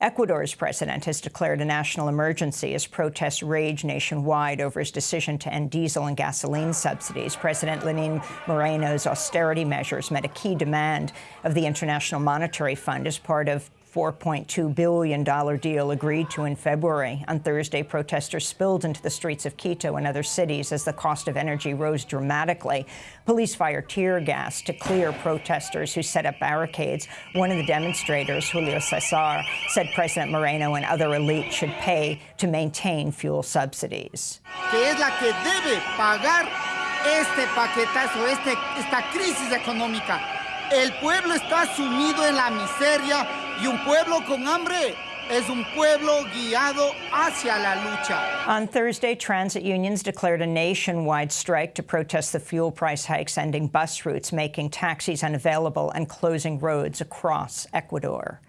Ecuador's president has declared a national emergency as protests rage nationwide over his decision to end diesel and gasoline subsidies. President Lenin Moreno's austerity measures met a key demand of the International Monetary Fund as part of $4.2 billion deal agreed to in February. On Thursday, protesters spilled into the streets of Quito and other cities as the cost of energy rose dramatically. Police fired tear gas to clear protesters who set up barricades. One of the demonstrators, Julio Cesar, said President Moreno and other elites should pay to maintain fuel subsidies. Que es la que debe pagar este paquetazo, este, esta crisis económica. El pueblo está sumido en la miseria y un pueblo con hambre es un pueblo guiado hacia la lucha. On Thursday, transit unions declared a nationwide strike to protest the fuel price hikes, ending bus routes, making taxis unavailable, and closing roads across Ecuador.